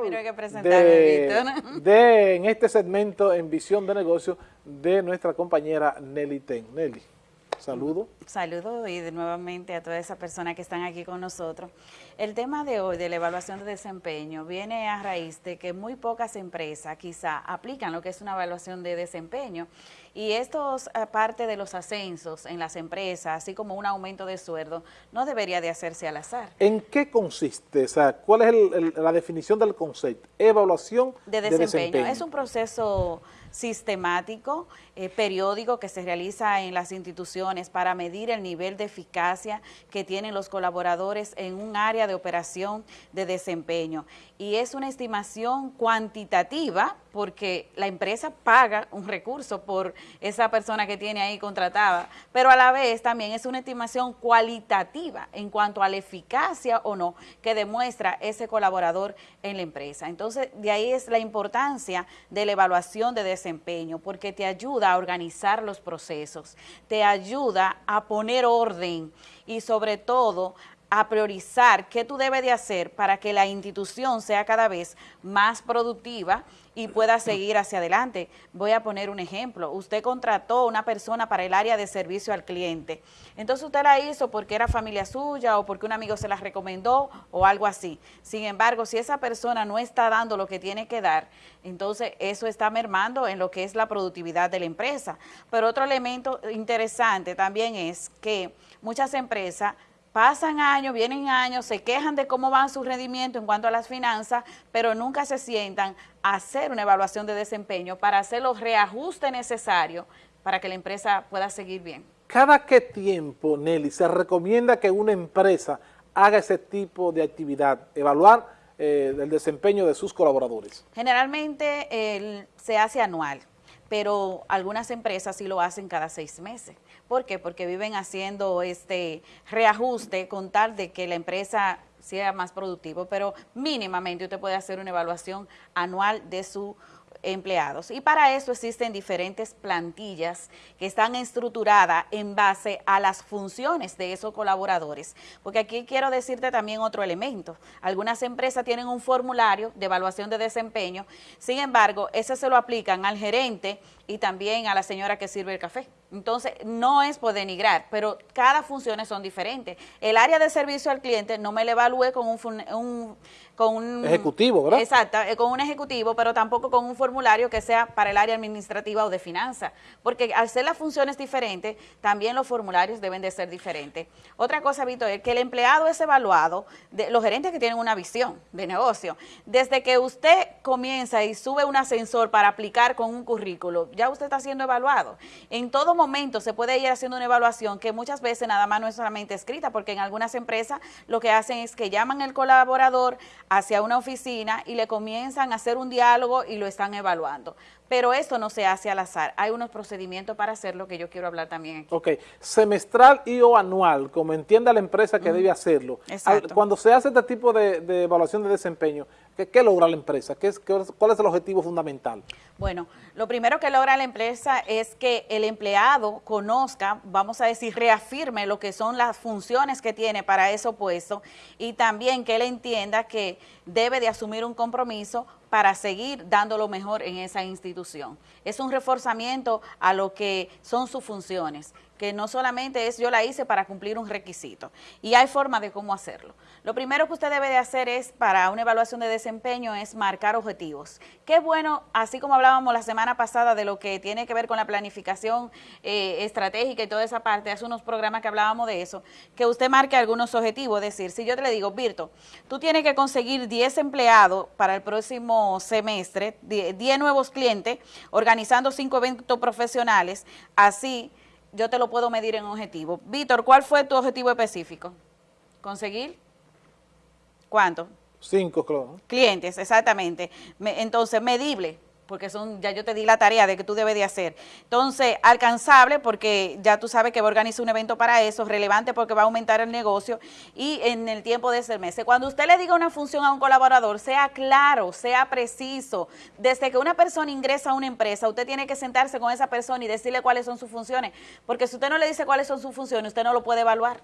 de, en este segmento en Visión de Negocio de nuestra compañera Nelly Ten. Nelly. Saludo. Saludo y de nuevamente a todas esas personas que están aquí con nosotros. El tema de hoy de la evaluación de desempeño viene a raíz de que muy pocas empresas quizá aplican lo que es una evaluación de desempeño y esto, aparte de los ascensos en las empresas, así como un aumento de sueldo, no debería de hacerse al azar. ¿En qué consiste? O sea, ¿cuál es la definición del concepto? Evaluación de desempeño. de desempeño. Es un proceso sistemático, eh, periódico que se realiza en las instituciones para medir el nivel de eficacia que tienen los colaboradores en un área de operación de desempeño. Y es una estimación cuantitativa porque la empresa paga un recurso por esa persona que tiene ahí contratada, pero a la vez también es una estimación cualitativa en cuanto a la eficacia o no que demuestra ese colaborador en la empresa. Entonces, de ahí es la importancia de la evaluación de desempeño, porque te ayuda a organizar los procesos, te ayuda a poner orden y sobre todo a priorizar qué tú debes de hacer para que la institución sea cada vez más productiva y pueda seguir hacia adelante. Voy a poner un ejemplo. Usted contrató una persona para el área de servicio al cliente. Entonces usted la hizo porque era familia suya o porque un amigo se la recomendó o algo así. Sin embargo, si esa persona no está dando lo que tiene que dar, entonces eso está mermando en lo que es la productividad de la empresa. Pero otro elemento interesante también es que muchas empresas Pasan años, vienen años, se quejan de cómo van su rendimiento en cuanto a las finanzas, pero nunca se sientan a hacer una evaluación de desempeño para hacer los reajustes necesarios para que la empresa pueda seguir bien. ¿Cada qué tiempo, Nelly, se recomienda que una empresa haga ese tipo de actividad, evaluar eh, el desempeño de sus colaboradores? Generalmente se hace anual pero algunas empresas sí lo hacen cada seis meses. ¿Por qué? Porque viven haciendo este reajuste con tal de que la empresa sea más productivo, pero mínimamente usted puede hacer una evaluación anual de su empleados. Y para eso existen diferentes plantillas que están estructuradas en base a las funciones de esos colaboradores. Porque aquí quiero decirte también otro elemento. Algunas empresas tienen un formulario de evaluación de desempeño, sin embargo, ese se lo aplican al gerente y también a la señora que sirve el café. Entonces, no es por denigrar, pero cada funciones son diferentes. El área de servicio al cliente no me le evalúe con un, con un ejecutivo, ¿verdad? Exacto, eh, con un ejecutivo, pero tampoco con un formulario que sea para el área administrativa o de finanzas, porque al ser las funciones diferentes, también los formularios deben de ser diferentes. Otra cosa, Víctor, es que el empleado es evaluado, de, los gerentes que tienen una visión de negocio, desde que usted comienza y sube un ascensor para aplicar con un currículo, ya usted está siendo evaluado. En todo momento se puede ir haciendo una evaluación que muchas veces nada más no es solamente escrita, porque en algunas empresas lo que hacen es que llaman al colaborador hacia una oficina y le comienzan a hacer un diálogo y lo están evaluando. Pero esto no se hace al azar, hay unos procedimientos para hacerlo que yo quiero hablar también aquí. Ok, semestral y o anual, como entienda la empresa que debe hacerlo. Exacto. Cuando se hace este tipo de, evaluación de desempeño, ¿qué, logra la empresa? ¿Qué es, ¿Cuál es el objetivo fundamental? Bueno, lo primero que logra la empresa es que el empleado conozca, vamos a decir, reafirme lo que son las funciones que tiene para ese puesto y también que él entienda que debe de asumir un compromiso para seguir dando lo mejor en esa institución. Es un reforzamiento a lo que son sus funciones, que no solamente es yo la hice para cumplir un requisito, y hay forma de cómo hacerlo. Lo primero que usted debe de hacer es, para una evaluación de desempeño, es marcar objetivos. Qué bueno, así como hablábamos la semana pasada de lo que tiene que ver con la planificación eh, estratégica y toda esa parte, hace unos programas que hablábamos de eso, que usted marque algunos objetivos, es decir, si yo te le digo, Virto, tú tienes que conseguir 10 empleados para el próximo semestre, 10 nuevos clientes, organizando 5 eventos profesionales, así yo te lo puedo medir en objetivo. Víctor, ¿cuál fue tu objetivo específico? ¿Conseguir? ¿Cuánto? Cinco, claro. Clientes, exactamente. entonces, medible porque son, ya yo te di la tarea de que tú debes de hacer. Entonces, alcanzable, porque ya tú sabes que va a organizar un evento para eso, relevante porque va a aumentar el negocio y en el tiempo de ese mes. Cuando usted le diga una función a un colaborador, sea claro, sea preciso. Desde que una persona ingresa a una empresa, usted tiene que sentarse con esa persona y decirle cuáles son sus funciones, porque si usted no le dice cuáles son sus funciones, usted no lo puede evaluar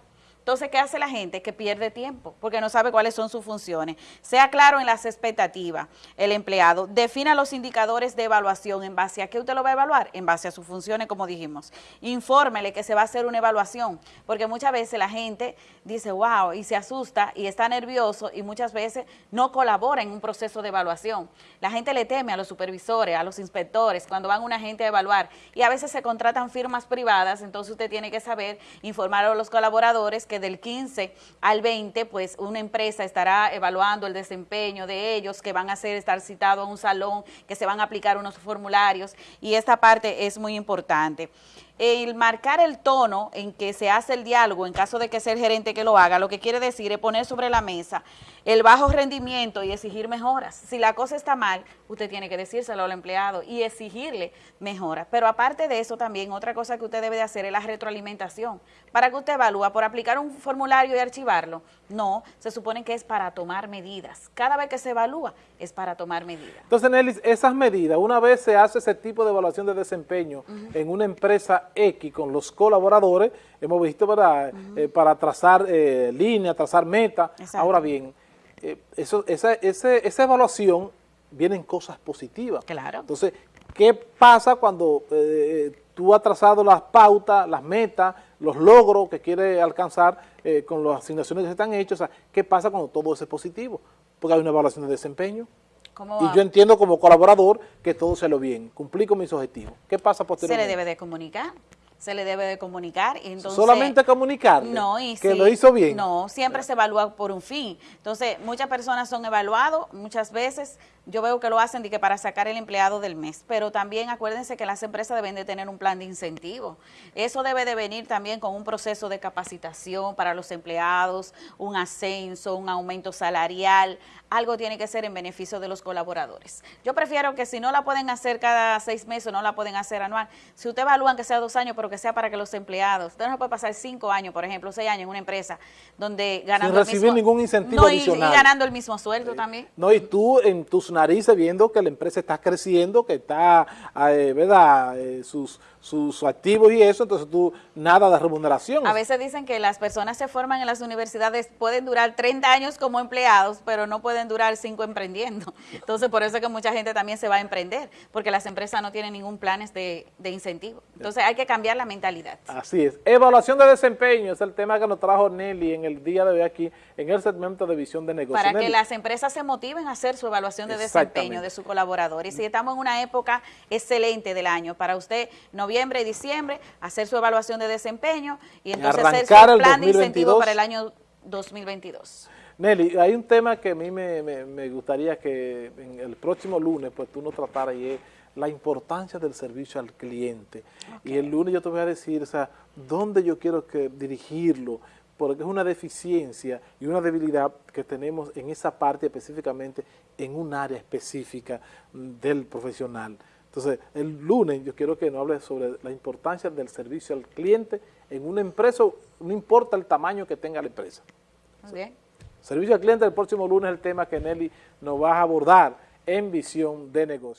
Entonces, ¿qué hace la gente? Que pierde tiempo, porque no sabe cuáles son sus funciones. Sea claro en las expectativas, el empleado defina los indicadores de evaluación, ¿en base a qué usted lo va a evaluar? En base a sus funciones, como dijimos. Infórmele que se va a hacer una evaluación, porque muchas veces la gente dice, wow, y se asusta y está nervioso y muchas veces no colabora en un proceso de evaluación. La gente le teme a los supervisores, a los inspectores, cuando van una gente a evaluar y a veces se contratan firmas privadas, entonces usted tiene que saber informar a los colaboradores que del 15 al 20, pues una empresa estará evaluando el desempeño de ellos, que van a ser, estar citados a un salón, que se van a aplicar unos formularios. Y esta parte es muy importante el marcar el tono en que se hace el diálogo, en caso de que sea el gerente que lo haga, lo que quiere decir es poner sobre la mesa el bajo rendimiento y exigir mejoras. Si la cosa está mal, usted tiene que decírselo al empleado y exigirle mejoras. Pero aparte de eso también, otra cosa que usted debe de hacer es la retroalimentación. ¿Para que usted evalúa? ¿Por aplicar un formulario y archivarlo? No, se supone que es para tomar medidas. Cada vez que se evalúa es para tomar medidas. Entonces, Nelly, esas medidas, una vez se hace ese tipo de evaluación de desempeño en una empresa X con los colaboradores, hemos visto, ¿verdad?, eh, para trazar eh, línea, trazar meta. Ahora bien, eh, eso, esa, esa evaluación vienen cosas positivas. Claro. Entonces, ¿qué pasa cuando eh, tú has trazado las pautas, las metas, los logros que quieres alcanzar con las asignaciones que se están hechas? O sea, ¿qué pasa cuando todo eso es positivo? Porque hay una evaluación de desempeño. Y yo entiendo como colaborador que todo se lo bien, cumplí con mis objetivos. ¿Qué pasa posteriormente? Se le debe de comunicar se le debe de comunicar. Y entonces, Solamente comunicarle no, y que lo hizo bien. No, siempre se evalúa por un fin. Entonces, muchas personas son evaluados, muchas veces yo veo que lo hacen de que para sacar el empleado del mes, pero también acuérdense que las empresas deben de tener un plan de incentivo. Eso debe de venir también con un proceso de capacitación para los empleados, un ascenso, un aumento salarial, algo tiene que ser en beneficio de los colaboradores. Yo prefiero que si no la pueden hacer cada seis meses, no la pueden hacer anual, si usted evalúan que sea dos años, pero que sea para que los empleados, usted no puede pasar cinco años, por ejemplo, seis años en una empresa donde ganando Sin recibir ningún incentivo adicional. Y, ganando el mismo sueldo también. No, y tú en tus narices viendo que la empresa está creciendo, que está, eh, ¿verdad?, eh, sus, sus activos y eso, entonces tú, nada de remuneración. A veces dicen que las personas se forman en las universidades, pueden durar 30 años como empleados, pero no pueden durar 5 emprendiendo. Entonces, por eso es que mucha gente también se va a emprender, porque las empresas no tienen ningún planes de, de incentivo. Entonces, hay que cambiar la mentalidad. Así es. Evaluación de desempeño es el tema que nos trajo Nelly en el día de hoy aquí, en el segmento de visión de negocios. Para que las empresas se motiven a hacer su evaluación de desempeño de su colaborador. Y si estamos en una época excelente del año, para usted, noviembre y diciembre, hacer su evaluación de desempeño y entonces hacer su plan de incentivo para el año 2022. Nelly, hay un tema que a mí me, gustaría que en el próximo lunes pues tú nos trataras y es la importancia del servicio al cliente. Y el lunes yo te voy a decir, o sea, dónde yo quiero que dirigirlo, porque es una deficiencia y una debilidad que tenemos en esa parte específicamente en un área específica del profesional. Entonces, el lunes yo quiero que nos hable sobre la importancia del servicio al cliente en una empresa, no importa el tamaño que tenga la empresa. Bien. Servicio al cliente el próximo lunes es el tema que Nelly nos va a abordar en visión de negocio.